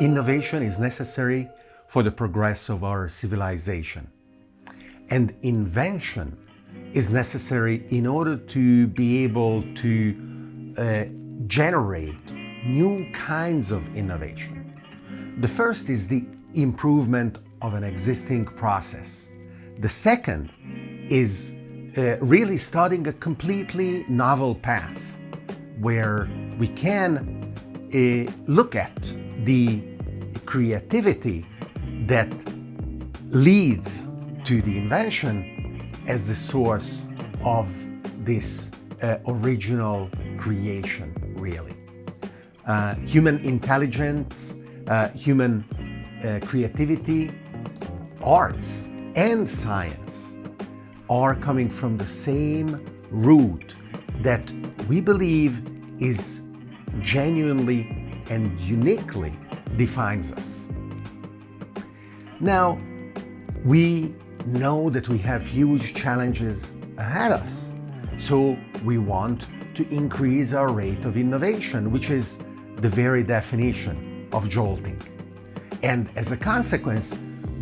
Innovation is necessary for the progress of our civilization. And invention is necessary in order to be able to uh, generate new kinds of innovation. The first is the improvement of an existing process. The second is uh, really starting a completely novel path where we can uh, look at the creativity that leads to the invention as the source of this uh, original creation, really. Uh, human intelligence, uh, human uh, creativity, arts, and science are coming from the same root that we believe is genuinely and uniquely defines us. Now, we know that we have huge challenges ahead us, so we want to increase our rate of innovation, which is the very definition of jolting. And as a consequence,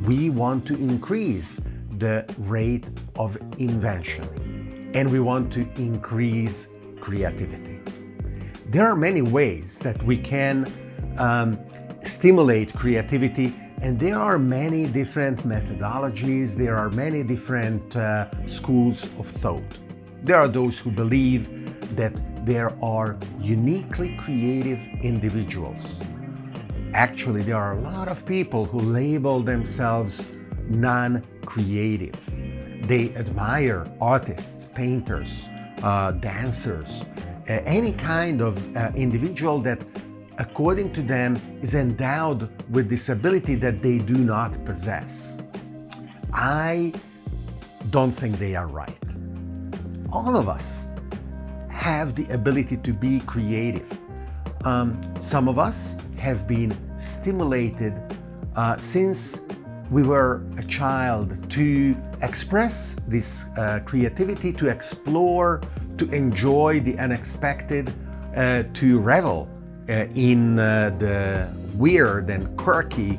we want to increase the rate of invention and we want to increase creativity. There are many ways that we can um, stimulate creativity and there are many different methodologies, there are many different uh, schools of thought. There are those who believe that there are uniquely creative individuals. Actually, there are a lot of people who label themselves non-creative. They admire artists, painters, uh, dancers, uh, any kind of uh, individual that according to them, is endowed with this ability that they do not possess. I don't think they are right. All of us have the ability to be creative. Um, some of us have been stimulated uh, since we were a child to express this uh, creativity, to explore, to enjoy the unexpected, uh, to revel in uh, the weird and quirky,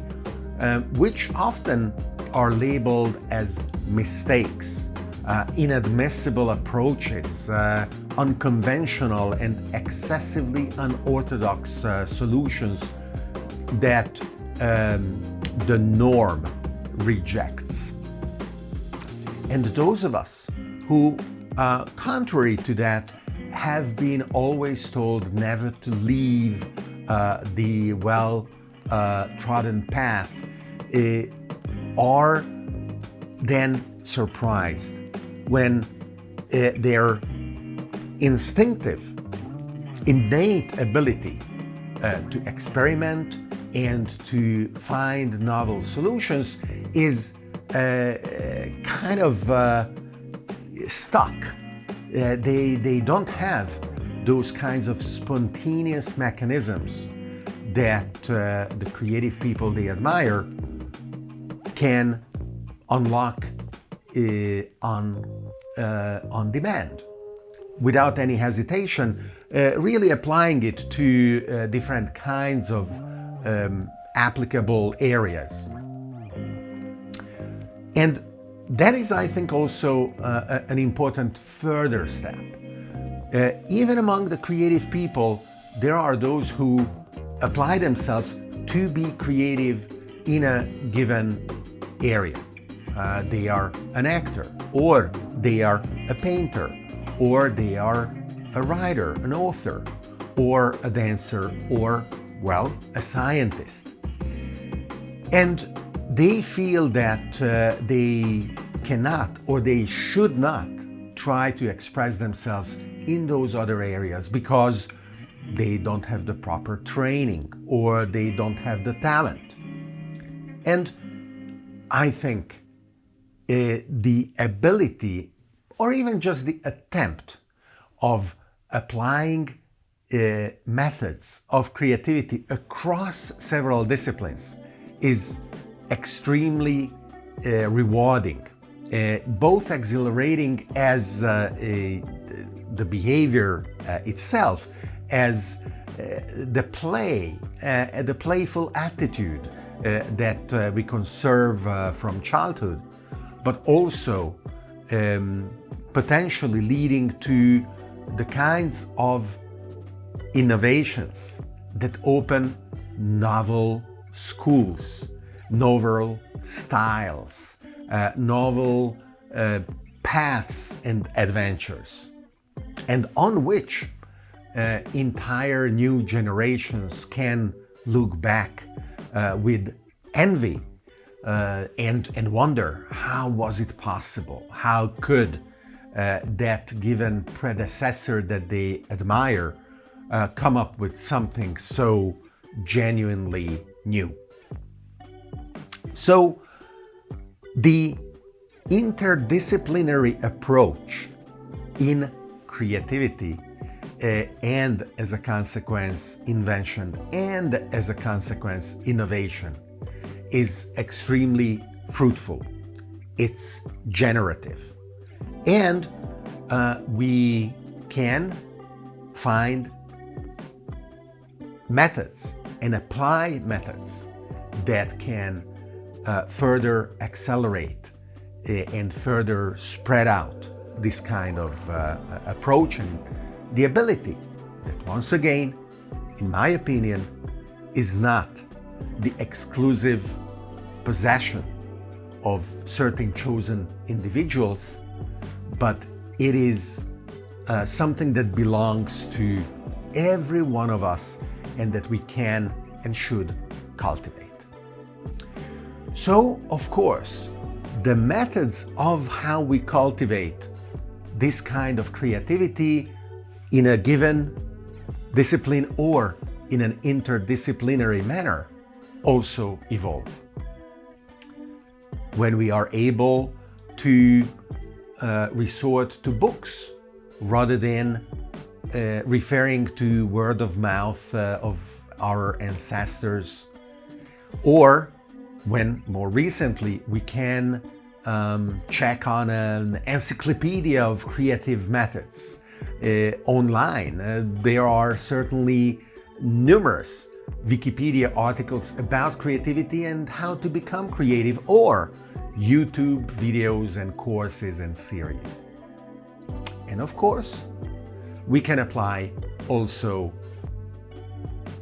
uh, which often are labeled as mistakes, inadmissible approaches, unconventional and excessively unorthodox solutions that um, the norm rejects. And those of us who, uh, contrary to that, have been always told never to leave uh, the well-trodden uh, path. Uh, are then surprised when uh, their instinctive, innate ability uh, to experiment and to find novel solutions is uh, kind of stuck uh, they, they don't have those kinds of spontaneous mechanisms that uh, the creative people they admire can unlock uh, on, uh, on demand without any hesitation, uh, really applying it to uh, different kinds of um, applicable areas. And that is, I think, also uh, an important further step. Uh, even among the creative people, there are those who apply themselves to be creative in a given area. Uh, they are an actor, or they are a painter, or they are a writer, an author, or a dancer, or, well, a scientist. And they feel that uh, they cannot or they should not try to express themselves in those other areas because they don't have the proper training or they don't have the talent. And I think uh, the ability or even just the attempt of applying uh, methods of creativity across several disciplines is extremely uh, rewarding, uh, both exhilarating as uh, a, the behavior uh, itself, as the play, uh, the playful attitude uh, that uh, we conserve uh, from childhood, but also um, potentially leading to the kinds of innovations that open novel schools, novel styles, uh, novel uh, paths and adventures, and on which uh, entire new generations can look back uh, with envy uh, and, and wonder how was it possible? How could uh, that given predecessor that they admire come up with something so genuinely new? So the interdisciplinary approach in creativity uh, and as a consequence invention and as a consequence innovation is extremely fruitful. It's generative. And uh, we can find methods and apply methods that can uh, further accelerate uh, and further spread out this kind of uh, approach and the ability that once again, in my opinion, is not the exclusive possession of certain chosen individuals, but it is uh, something that belongs to every one of us and that we can and should cultivate. So, of course, the methods of how we cultivate this kind of creativity in a given discipline or in an interdisciplinary manner also evolve. When we are able to uh, resort to books rather than uh, referring to word of mouth uh, of our ancestors, or when more recently we can um, check on an encyclopedia of creative methods uh, online. Uh, there are certainly numerous Wikipedia articles about creativity and how to become creative or YouTube videos and courses and series. And of course, we can apply also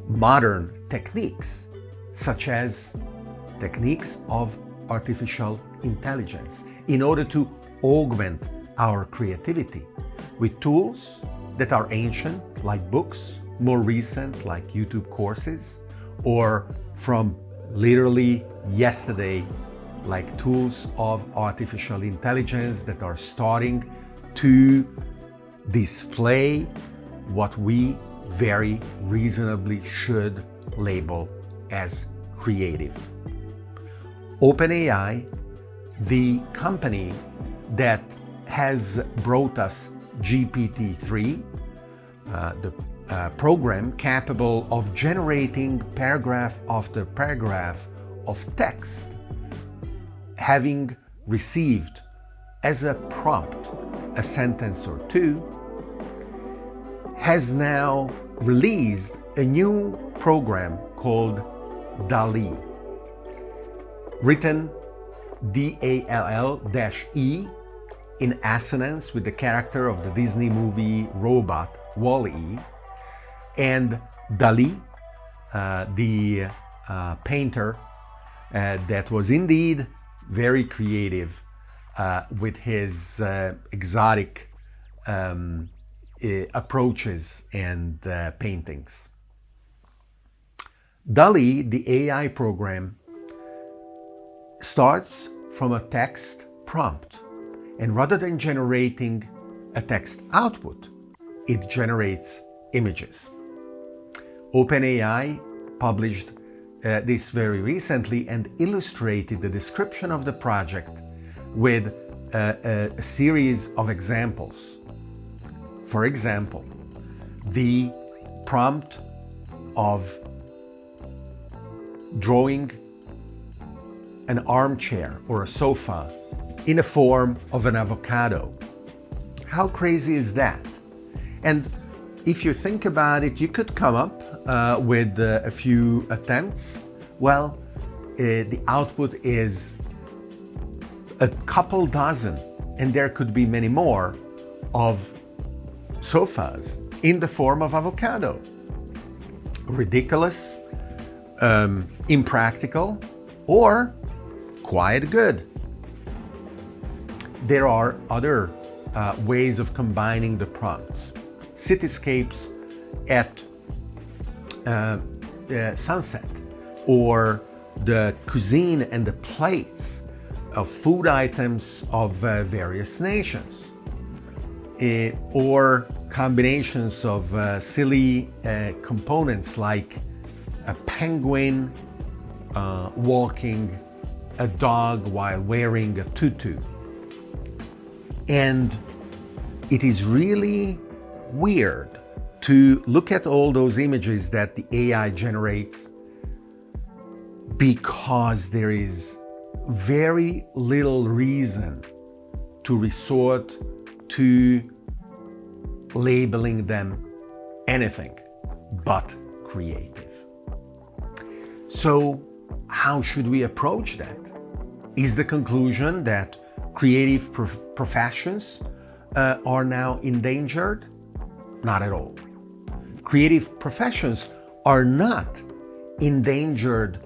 modern techniques such as techniques of artificial intelligence in order to augment our creativity with tools that are ancient, like books, more recent, like YouTube courses, or from literally yesterday, like tools of artificial intelligence that are starting to display what we very reasonably should label as creative. OpenAI, the company that has brought us GPT-3, uh, the uh, program capable of generating paragraph after paragraph of text, having received as a prompt a sentence or two, has now released a new program called DALL-E, written D-A-L-L-E in assonance with the character of the Disney movie robot Wall-E, and Dali, uh, the uh, painter uh, that was indeed very creative uh, with his uh, exotic um, approaches and uh, paintings. DALL-E, the AI program, starts from a text prompt and rather than generating a text output, it generates images. OpenAI published uh, this very recently and illustrated the description of the project with uh, a, a series of examples. For example, the prompt of drawing an armchair or a sofa in the form of an avocado. How crazy is that? And if you think about it, you could come up uh, with uh, a few attempts, well, uh, the output is a couple dozen, and there could be many more, of sofas in the form of avocado. Ridiculous, um, impractical, or quite good. There are other uh, ways of combining the prompts. Cityscapes at uh, uh, sunset, or the cuisine and the plates of food items of uh, various nations, uh, or combinations of uh, silly uh, components like a penguin walking a dog while wearing a tutu. And it is really weird to look at all those images that the AI generates because there is very little reason to resort to labeling them anything but creative. So how should we approach that? Is the conclusion that creative prof professions uh, are now endangered? Not at all. Creative professions are not endangered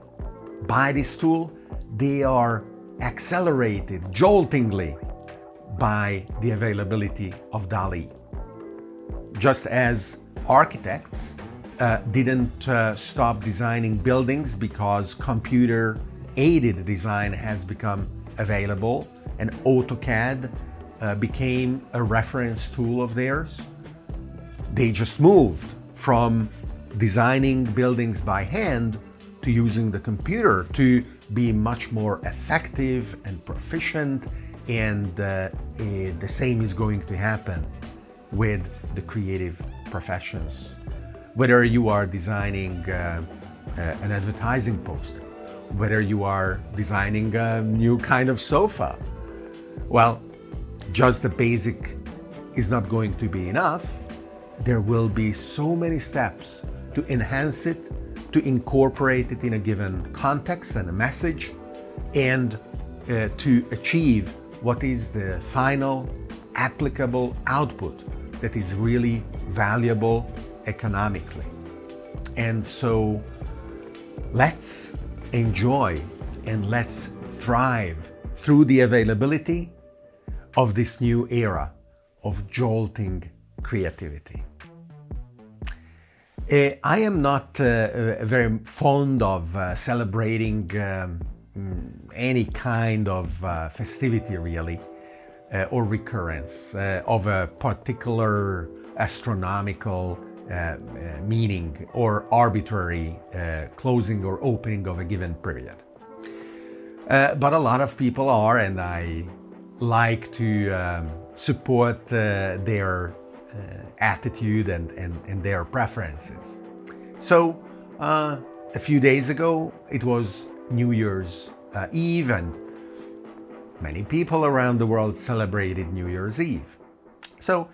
by this tool. They are accelerated joltingly by the availability of DALL-E. Just as architects uh, didn't uh, stop designing buildings because computer aided design has become available and AutoCAD uh, became a reference tool of theirs. They just moved from designing buildings by hand to using the computer to be much more effective and proficient and uh, eh, the same is going to happen with the creative professions. Whether you are designing uh, uh, an advertising poster, whether you are designing a new kind of sofa. Well, just the basic is not going to be enough. There will be so many steps to enhance it, to incorporate it in a given context and a message, and uh, to achieve what is the final applicable output that is really valuable economically. And so let's enjoy and let's thrive through the availability of this new era of jolting creativity. Uh, I am not uh, very fond of uh, celebrating um, mm, any kind of festivity really, or recurrence of a particular astronomical meaning or arbitrary uh, closing or opening of a given period. but a lot of people are, and I like to um, support their attitude and, and, and, their preferences. So uh, a few days ago, it was New Year's uh, Eve and many people around the world celebrated New Year's Eve. So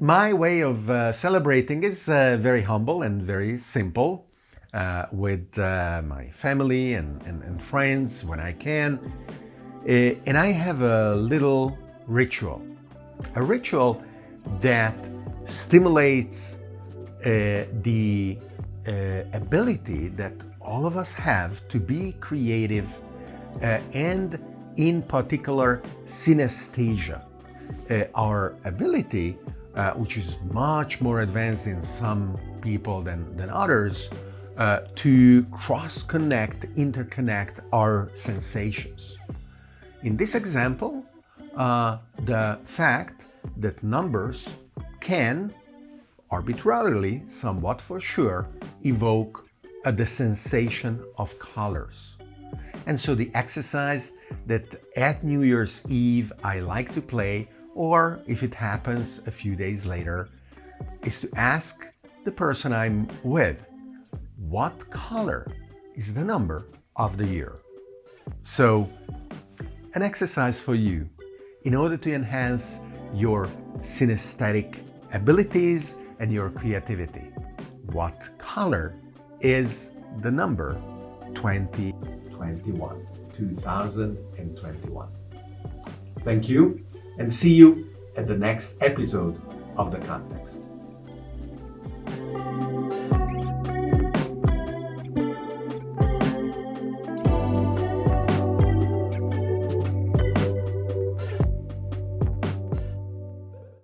my way of uh, celebrating is uh, very humble and very simple uh, with uh, my family and, and, and, friends when I can. Uh, and I have a little ritual, a ritual that stimulates uh, the ability that all of us have to be creative and in particular synesthesia, our ability uh, which is much more advanced in some people than, than others, uh, to cross-connect, interconnect our sensations. In this example, uh, the fact that numbers can, arbitrarily, somewhat for sure, evoke the sensation of colors. And so the exercise that at New Year's Eve I like to play or if it happens a few days later, is to ask the person I'm with, what color is the number of the year? So, an exercise for you in order to enhance your synesthetic abilities and your creativity. what color is the number 2021? 2021. Thank you and see you at the next episode of The Context.